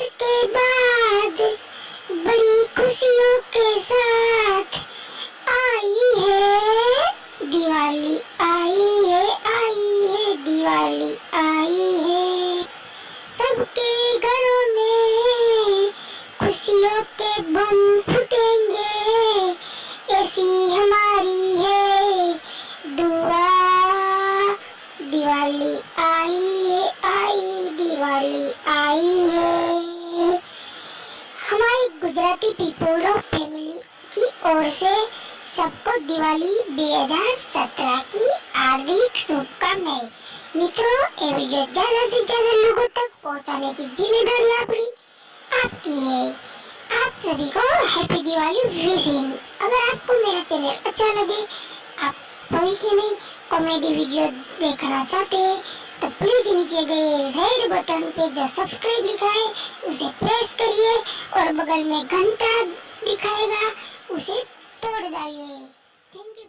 वर्ष के बाद बड़ी खुशियों के साथ आई है। दिवाली आई है आई है, दिवाली आई है। सबके घरों में खुशियों के बम फूटेंगे। ऐसी हमारी है दुआ। दिवाली आई गुजराती पीपल ऑफ़ फैमिली की ओर से सबको दिवाली 2017 की हार्दिक शुभकामनाएँ। मित्रों, ये वीडियो ज़्यादा से ज़्यादा लोगों तक पहुँचाने की ज़िम्मेदारी अपनी आपकी है। आप सभी को हैप्पी दिवाली विशिंग अगर आपको मेरा चैनल अच्छा लगे, आप भविष्य में कॉमेडी वीडियो देखना चाहते हैं प्लीज़ नीचे गए रेड बटन पे जो सब्सक्राइब लिखा है, उसे प्रेस करिए और बगल में घंटा दिखाएगा, उसे तोड़ डालिए थैंक यू